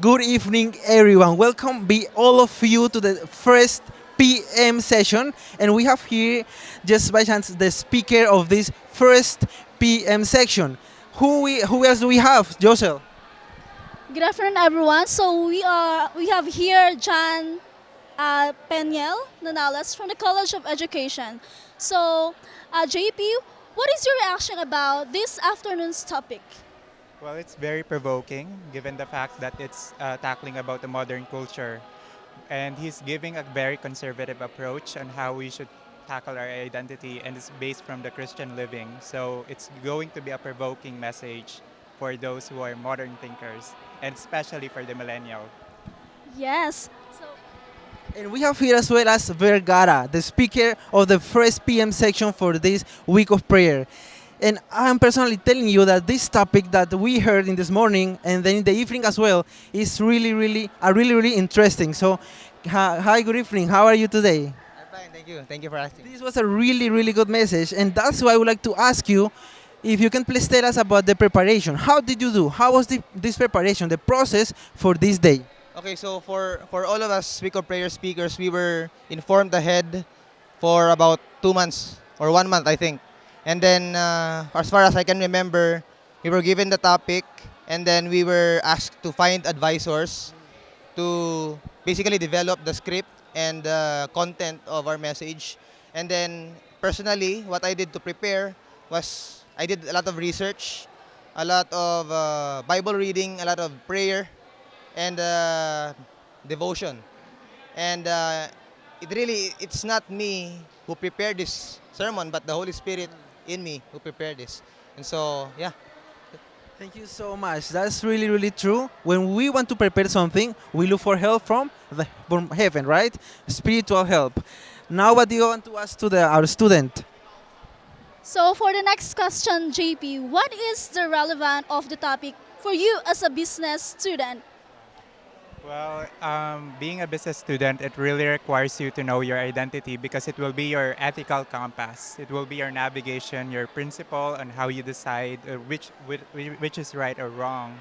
Good evening, everyone. Welcome, be all of you, to the first PM session. And we have here, just by chance, the speaker of this first PM section. Who we, who else do we have, Josel? Good afternoon, everyone. So we are we have here John uh, Peniel Nanales from the College of Education. So, uh, JP, what is your reaction about this afternoon's topic? Well, it's very provoking given the fact that it's uh, tackling about the modern culture. And he's giving a very conservative approach on how we should tackle our identity, and it's based from the Christian living. So it's going to be a provoking message for those who are modern thinkers, and especially for the millennial. Yes. So, And we have here as well as Vergara, the speaker of the first PM section for this week of prayer. And I'm personally telling you that this topic that we heard in this morning and then in the evening as well is really, really, uh, really, really interesting. So, hi, good evening. How are you today? I'm fine, thank you. Thank you for asking. This was a really, really good message, and that's why I would like to ask you if you can please tell us about the preparation. How did you do? How was the, this preparation, the process for this day? Okay, so for, for all of us Week of Prayer speakers, we were informed ahead for about two months or one month, I think. And then, uh, as far as I can remember, we were given the topic and then we were asked to find advisors to basically develop the script and the content of our message. And then, personally, what I did to prepare was I did a lot of research, a lot of uh, Bible reading, a lot of prayer, and uh, devotion. And uh, it really, it's not me who prepared this sermon, but the Holy Spirit in me who prepared this. And so, yeah. Thank you so much. That's really, really true. When we want to prepare something, we look for help from the from heaven, right? Spiritual help. Now, what do you want to ask to the, our student? so for the next question, JP, what is the relevance of the topic for you as a business student? Well, um, being a business student, it really requires you to know your identity because it will be your ethical compass. It will be your navigation, your principle on how you decide uh, which, which which is right or wrong.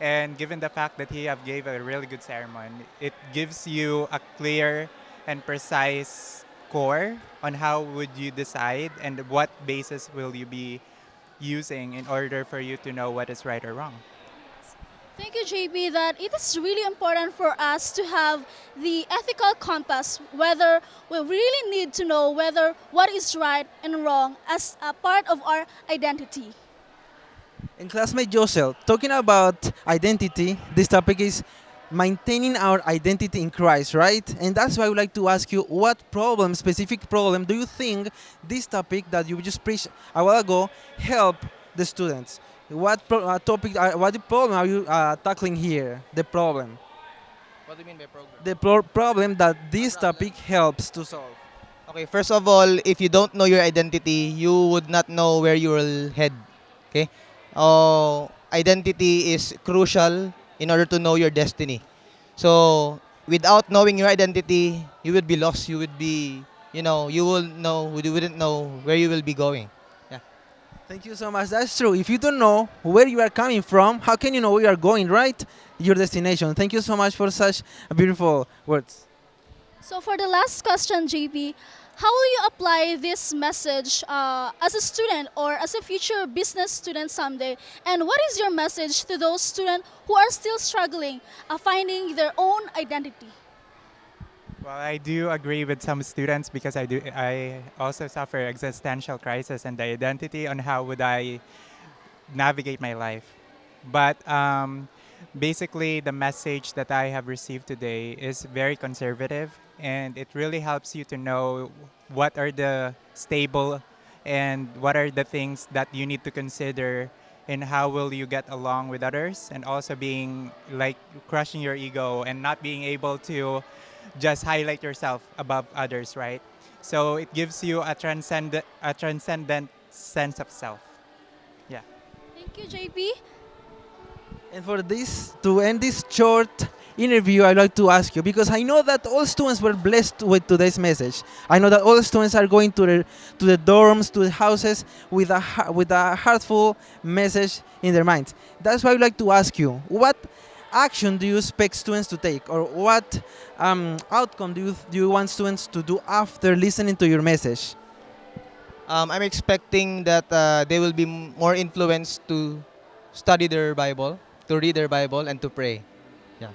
And given the fact that he have gave a really good sermon, it gives you a clear and precise core on how would you decide and what basis will you be using in order for you to know what is right or wrong. Thank you, JP, that it is really important for us to have the ethical compass, whether we really need to know whether what is right and wrong as a part of our identity. And classmate Josel, talking about identity, this topic is maintaining our identity in Christ, right? And that's why I would like to ask you, what problem, specific problem, do you think this topic that you just preached a while ago help the students? What pro- uh, topic, uh, what the problem are you uh, tackling here? The problem, What do you mean by program? the pro- problem that this topic helps to solve. Okay, first of all, if you don't know your identity, you would not know where you will head. Okay? Uh, identity is crucial in order to know your destiny. So, without knowing your identity, you would be lost. You would be, you know, you will know, you wouldn't know where you will be going. Thank you so much. That's true. If you don't know where you are coming from, how can you know where you are going, right? Your destination. Thank you so much for such beautiful words. So for the last question, JP, how will you apply this message uh, as a student or as a future business student someday? And what is your message to those students who are still struggling uh, finding their own identity? Well, I do agree with some students because I do. I also suffer existential crisis and the identity on how would I navigate my life. But um, basically, the message that I have received today is very conservative, and it really helps you to know what are the stable and what are the things that you need to consider and how will you get along with others and also being like crushing your ego and not being able to just highlight yourself above others, right? So it gives you a transcend a transcendent sense of self. Yeah. Thank you, JP. And for this, to end this short interview, I'd like to ask you because I know that all students were blessed with today's message. I know that all students are going to the to the dorms, to the houses with a with a heartful message in their minds. That's why I'd like to ask you, what action do you expect students to take, or what um, outcome do you, do you want students to do after listening to your message? Um, I'm expecting that uh, they will be m- more influenced to study their Bible, to read their Bible, and to pray. Yeah.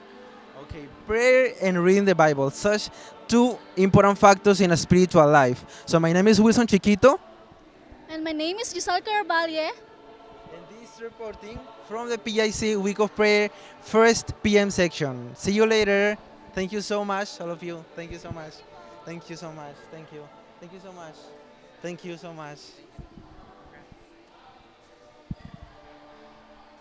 Okay, prayer and reading the Bible, such two important factors in a spiritual life. So my name is Wilson Chiquito. And my name is Giselle Carabalye. Reporting from the PIC Week of Prayer, first PM section. See you later. Thank you so much, all of you. Thank you so much. Thank you so much. Thank you. Thank you so much. Thank you so much.